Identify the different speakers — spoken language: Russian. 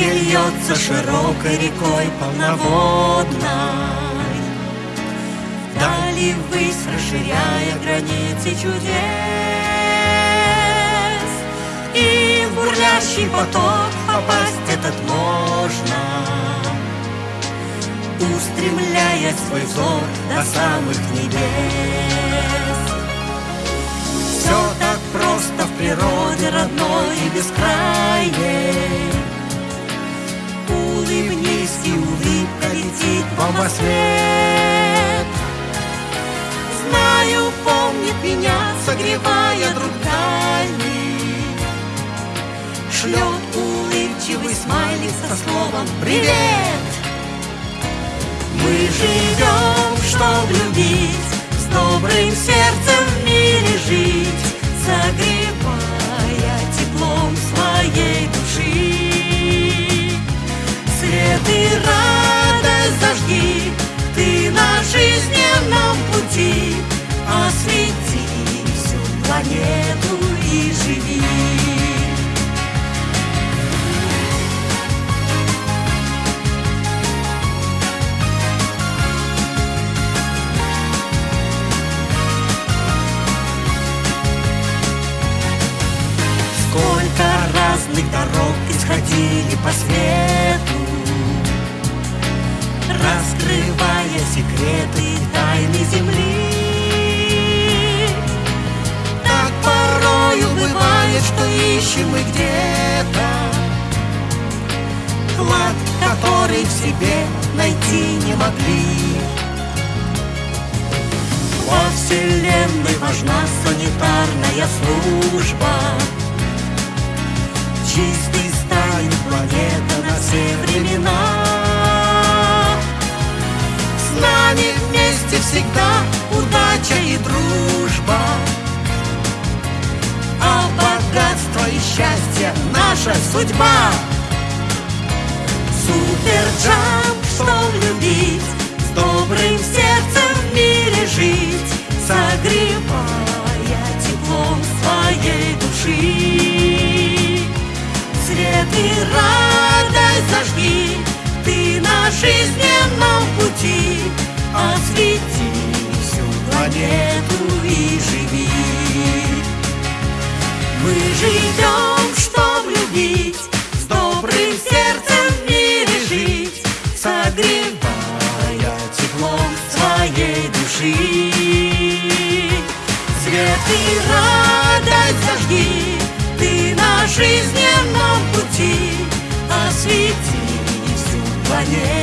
Speaker 1: счастье льется широкой рекой полноводной. Дали высь, расширяя границы чудес. И в бурлящий поток попасть этот можно. Устремляя свой взор до самых небес. Все так просто в природе родной и бескрайней во свет Знаю, помнит меня, согревая друг дальний Шлет улыбчивый смайлик со словом «Привет!» Мы живем, чтоб любить, с добрым сердцем исходили по свету Раскрывая секреты тайны земли. Так порою бывает, что ищем мы где-то Клад, который в себе найти не могли. Во Вселенной важна санитарная служба всегда удача и дружба. А богатство и счастье наша судьба. Суперджамп, что любить С добрым сердцем в мире жить Согревая теплом своей души. Свет и радость зажги Ты на жизненном пути Освети всю планету и живи. Мы живем, чтоб любить С добрым сердцем в мире жить Согревая теплом своей души. Свет и радость зажги Ты на жизненном пути. Освети всю планету